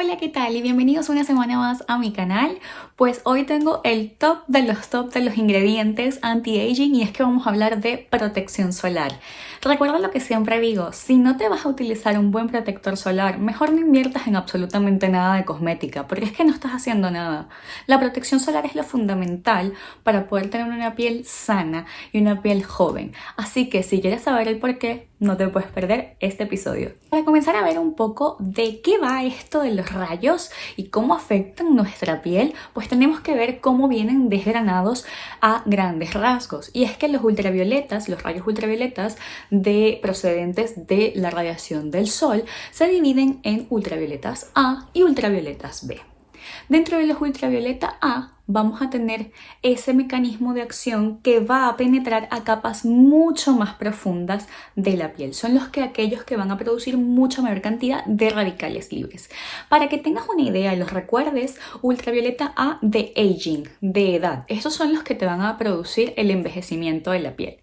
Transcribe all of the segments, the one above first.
Hola, ¿qué tal? Y bienvenidos una semana más a mi canal. Pues hoy tengo el top de los top de los ingredientes anti-aging y es que vamos a hablar de protección solar. Recuerda lo que siempre digo, si no te vas a utilizar un buen protector solar, mejor no inviertas en absolutamente nada de cosmética, porque es que no estás haciendo nada. La protección solar es lo fundamental para poder tener una piel sana y una piel joven. Así que si quieres saber el por qué, no te puedes perder este episodio. Para comenzar a ver un poco de qué va esto de los rayos y cómo afectan nuestra piel, pues tenemos que ver cómo vienen desgranados a grandes rasgos. Y es que los ultravioletas, los rayos ultravioletas de procedentes de la radiación del sol, se dividen en ultravioletas A y ultravioletas B. Dentro de los ultravioleta A vamos a tener ese mecanismo de acción que va a penetrar a capas mucho más profundas de la piel. Son los que aquellos que van a producir mucha mayor cantidad de radicales libres. Para que tengas una idea y los recuerdes, ultravioleta A de aging, de edad. Estos son los que te van a producir el envejecimiento de la piel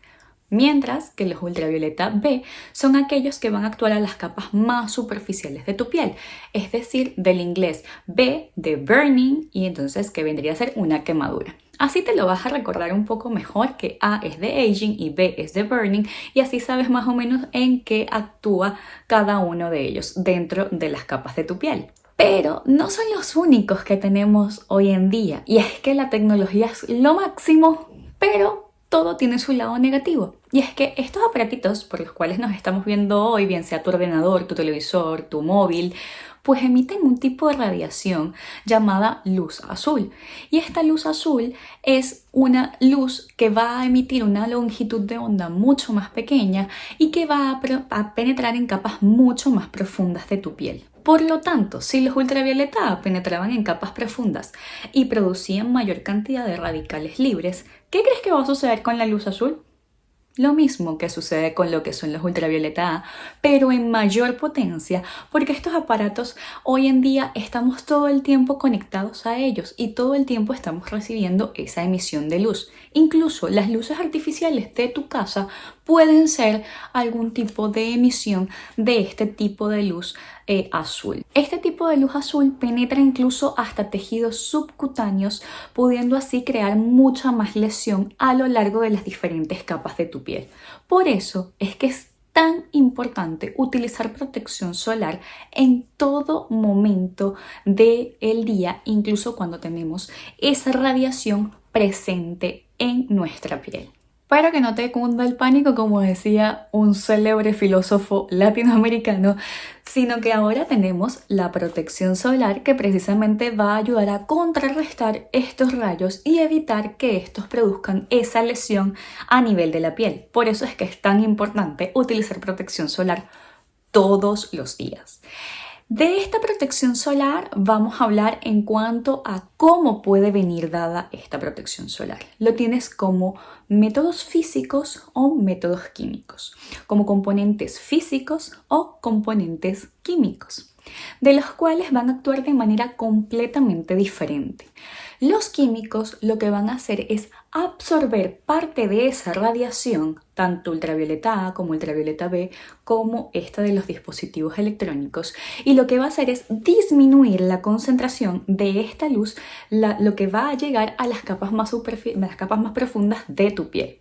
mientras que los ultravioleta B son aquellos que van a actuar a las capas más superficiales de tu piel, es decir, del inglés B de burning y entonces que vendría a ser una quemadura. Así te lo vas a recordar un poco mejor que A es de aging y B es de burning y así sabes más o menos en qué actúa cada uno de ellos dentro de las capas de tu piel. Pero no son los únicos que tenemos hoy en día y es que la tecnología es lo máximo, pero todo tiene su lado negativo. Y es que estos aparatitos por los cuales nos estamos viendo hoy, bien sea tu ordenador, tu televisor, tu móvil, pues emiten un tipo de radiación llamada luz azul. Y esta luz azul es una luz que va a emitir una longitud de onda mucho más pequeña y que va a, penetrar en capas mucho más profundas de tu piel. Por lo tanto, si los ultravioleta penetraban en capas profundas y producían mayor cantidad de radicales libres, ¿qué crees que va a suceder con la luz azul? Lo mismo que sucede con lo que son los ultravioleta A, pero en mayor potencia, porque estos aparatos hoy en día estamos todo el tiempo conectados a ellos y todo el tiempo estamos recibiendo esa emisión de luz. Incluso las luces artificiales de tu casa pueden ser algún tipo de emisión de este tipo de luz eh, azul. Este tipo de luz azul penetra incluso hasta tejidos subcutáneos, pudiendo así crear mucha más lesión a lo largo de las diferentes capas de tu piel. Por eso es que es tan importante utilizar protección solar en todo momento del día, incluso cuando tenemos esa radiación presente en nuestra piel. Para que no te cunda el pánico, como decía un célebre filósofo latinoamericano, sino que ahora tenemos la protección solar que precisamente va a ayudar a contrarrestar estos rayos y evitar que estos produzcan esa lesión a nivel de la piel. Por eso es que es tan importante utilizar protección solar todos los días. De esta protección solar vamos a hablar en cuanto a cómo puede venir dada esta protección solar. Lo tienes como métodos físicos o métodos químicos, como componentes físicos o componentes químicos, de los cuales van a actuar de manera completamente diferente. Los químicos lo que van a hacer es absorber parte de esa radiación, tanto ultravioleta A como ultravioleta B, como esta de los dispositivos electrónicos, y lo que va a hacer es disminuir la concentración de esta luz, lo que va a llegar a las capas más, las capas más profundas de tu piel.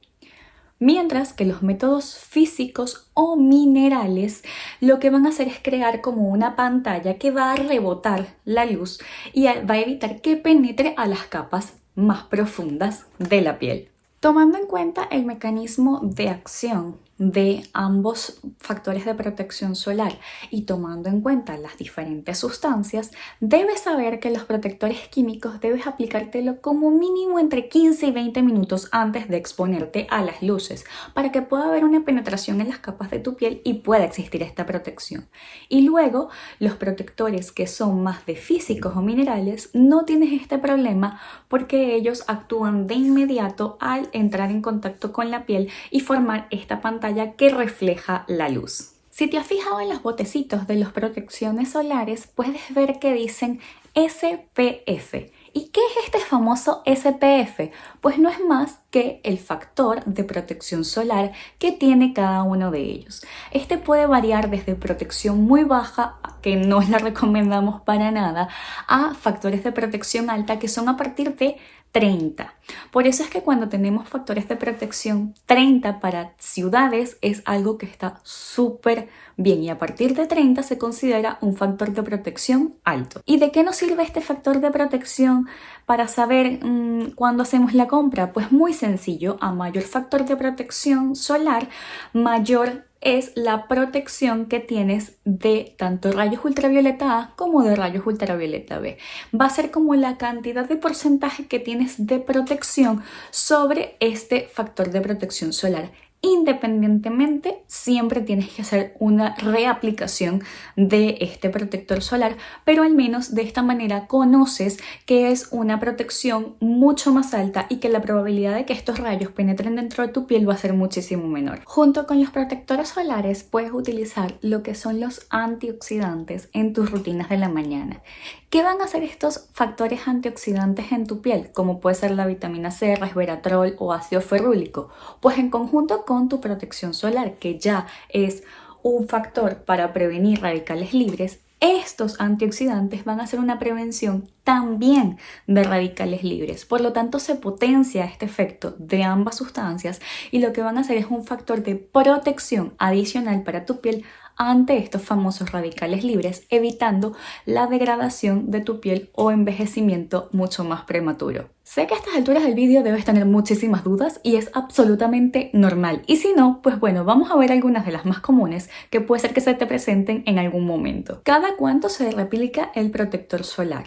Mientras que los métodos físicos o minerales lo que van a hacer es crear como una pantalla que va a rebotar la luz y va a evitar que penetre a las capas más profundas de la piel. Tomando en cuenta el mecanismo de acción de ambos factores de protección solar y tomando en cuenta las diferentes sustancias, debes saber que los protectores químicos debes aplicártelo como mínimo entre 15 y 20 minutos antes de exponerte a las luces para que pueda haber una penetración en las capas de tu piel y pueda existir esta protección. Y luego, los protectores que son más de físicos o minerales no tienes este problema porque ellos actúan de inmediato al entrar en contacto con la piel y formar esta pantalla que refleja la luz. Si te has fijado en los botecitos de las protecciones solares, puedes ver que dicen SPF. ¿Y qué es este famoso SPF? Pues no es más que el factor de protección solar que tiene cada uno de ellos. Este puede variar desde protección muy baja, que no la recomendamos para nada, a factores de protección alta que son a partir de 30. Por eso es que cuando tenemos factores de protección 30 para ciudades es algo que está súper bien y a partir de 30 se considera un factor de protección alto. ¿Y de qué nos sirve este factor de protección para saber mmm, cuándo hacemos la compra? Pues muy sencillo, a mayor factor de protección solar, mayor es la protección que tienes de tanto rayos ultravioleta A como de rayos ultravioleta B. Va a ser como la cantidad de porcentaje que tienes de protección sobre este factor de protección solar independientemente siempre tienes que hacer una reaplicación de este protector solar, pero al menos de esta manera conoces que es una protección mucho más alta y que la probabilidad de que estos rayos penetren dentro de tu piel va a ser muchísimo menor. Junto con los protectores solares puedes utilizar lo que son los antioxidantes en tus rutinas de la mañana. ¿Qué van a hacer estos factores antioxidantes en tu piel? Como puede ser la vitamina C, resveratrol o ácido ferrúlico. Pues en conjunto con tu protección solar, que ya es un factor para prevenir radicales libres, estos antioxidantes van a ser una prevención también de radicales libres. Por lo tanto, se potencia este efecto de ambas sustancias y lo que van a hacer es un factor de protección adicional para tu piel ante estos famosos radicales libres, evitando la degradación de tu piel o envejecimiento mucho más prematuro. Sé que a estas alturas del vídeo debes tener muchísimas dudas y es absolutamente normal. Y si no, pues bueno, vamos a ver algunas de las más comunes que puede ser que se te presenten en algún momento. ¿Cada cuánto se replica el protector solar?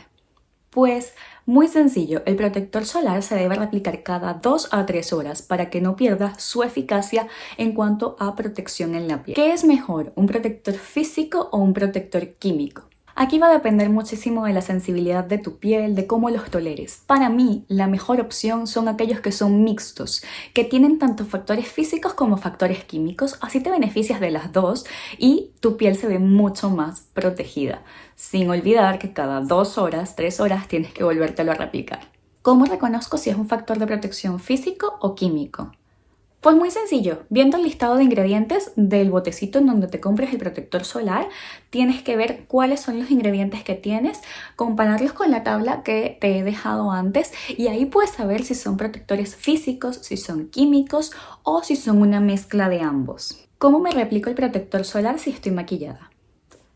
Pues muy sencillo, el protector solar se debe replicar cada 2 a 3 horas para que no pierda su eficacia en cuanto a protección en la piel. ¿Qué es mejor, un protector físico o un protector químico? Aquí va a depender muchísimo de la sensibilidad de tu piel, de cómo los toleres. Para mí, la mejor opción son aquellos que son mixtos, que tienen tanto factores físicos como factores químicos, así te beneficias de las dos y tu piel se ve mucho más protegida, sin olvidar que cada dos horas, tres horas tienes que volvértelo a replicar. ¿Cómo reconozco si es un factor de protección físico o químico? Pues muy sencillo, viendo el listado de ingredientes del botecito en donde te compres el protector solar, tienes que ver cuáles son los ingredientes que tienes, compararlos con la tabla que te he dejado antes y ahí puedes saber si son protectores físicos, si son químicos o si son una mezcla de ambos. ¿Cómo me replico el protector solar si estoy maquillada?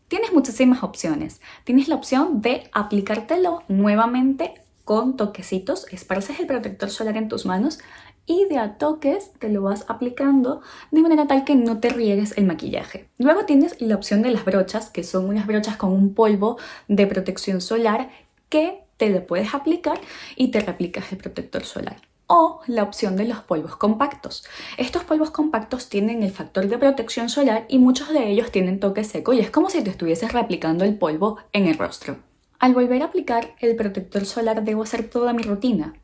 Tienes muchísimas opciones. Tienes la opción de aplicártelo nuevamente con toquecitos, esparces el protector solar en tus manos y de a toques te lo vas aplicando de manera tal que no te riegues el maquillaje. Luego tienes la opción de las brochas, que son unas brochas con un polvo de protección solar que te lo puedes aplicar y te replicas el protector solar. O la opción de los polvos compactos. Estos polvos compactos tienen el factor de protección solar y muchos de ellos tienen toque seco y es como si te estuvieses replicando el polvo en el rostro. Al volver a aplicar el protector solar debo hacer toda mi rutina.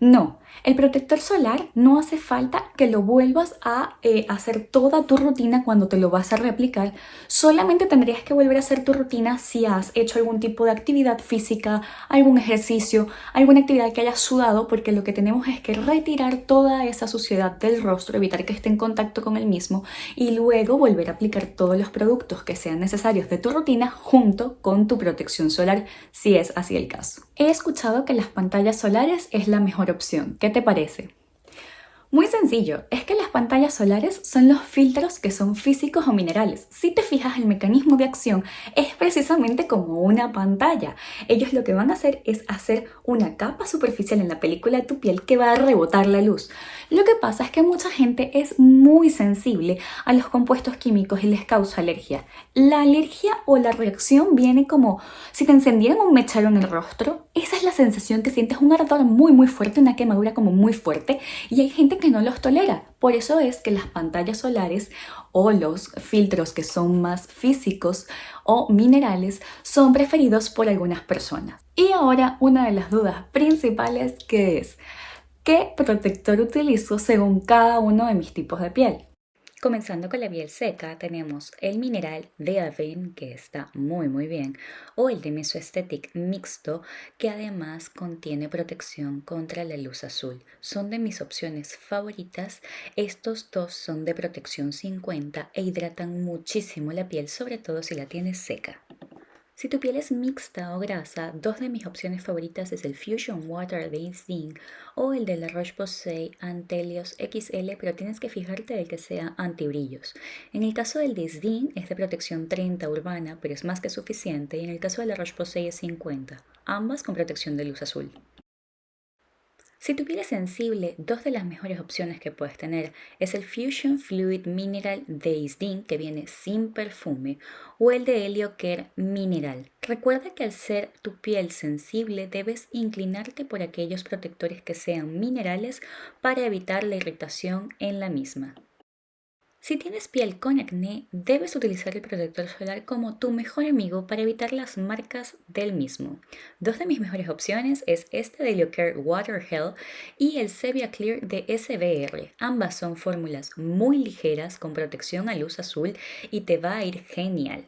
No, el protector solar no hace falta que lo vuelvas a eh, hacer toda tu rutina cuando te lo vas a replicar. Solamente tendrías que volver a hacer tu rutina si has hecho algún tipo de actividad física, algún ejercicio, alguna actividad que hayas sudado, porque lo que tenemos es que retirar toda esa suciedad del rostro, evitar que esté en contacto con el mismo y luego volver a aplicar todos los productos que sean necesarios de tu rutina junto con tu protección solar, si es así el caso. He escuchado que las pantallas solares es la mejor opción. ¿Qué te parece? Muy sencillo, es que las pantallas solares son los filtros que son físicos o minerales. Si te fijas, el mecanismo de acción es precisamente como una pantalla. Ellos lo que van a hacer es hacer una capa superficial en la película de tu piel que va a rebotar la luz. Lo que pasa es que mucha gente es muy sensible a los compuestos químicos y les causa alergia. La alergia o la reacción viene como si te encendieran un mechero en el rostro. Sensación que sientes, un ardor muy muy fuerte, una quemadura como muy fuerte y hay gente que no los tolera. Por eso es que las pantallas solares o los filtros que son más físicos o minerales son preferidos por algunas personas. Y ahora una de las dudas principales que es ¿qué protector utilizo según cada uno de mis tipos de piel? Comenzando con la piel seca, tenemos el mineral de Avene, que está muy muy bien, o el de Mesoesthetic mixto, que además contiene protección contra la luz azul. Son de mis opciones favoritas. Estos dos son de protección 50 e hidratan muchísimo la piel, sobre todo si la tienes seca. Si tu piel es mixta o grasa, dos de mis opciones favoritas es el Fusion Water de Instinct o el de la Roche-Posay Antelios XL, pero tienes que fijarte de que sea antibrillos. En el caso del Disdin es de protección 30 urbana, pero es más que suficiente, y en el caso de la Roche-Posay es 50, ambas con protección de luz azul. Si tu piel es sensible, dos de las mejores opciones que puedes tener es el Fusion Fluid Mineral de Isdin que viene sin perfume o el de Helio Care Mineral. Recuerda que al ser tu piel sensible debes inclinarte por aquellos protectores que sean minerales para evitar la irritación en la misma. Si tienes piel con acné, debes utilizar el protector solar como tu mejor amigo para evitar las marcas del mismo. Dos de mis mejores opciones es este de Leocare Water Hell y el Sevia Clear de SBR. Ambas son fórmulas muy ligeras con protección a luz azul y te va a ir genial.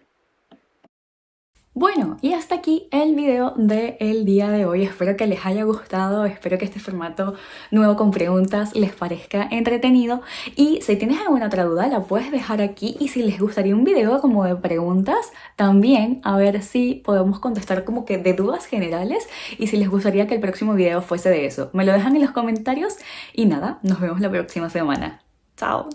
Bueno, y hasta aquí el video del día de hoy. Espero que les haya gustado, espero que este formato nuevo con preguntas les parezca entretenido. Y si tienes alguna otra duda, la puedes dejar aquí. Y si les gustaría un video como de preguntas, también a ver si podemos contestar como que de dudas generales. Y si les gustaría que el próximo video fuese de eso. Me lo dejan en los comentarios. Y nada, nos vemos la próxima semana. Chao.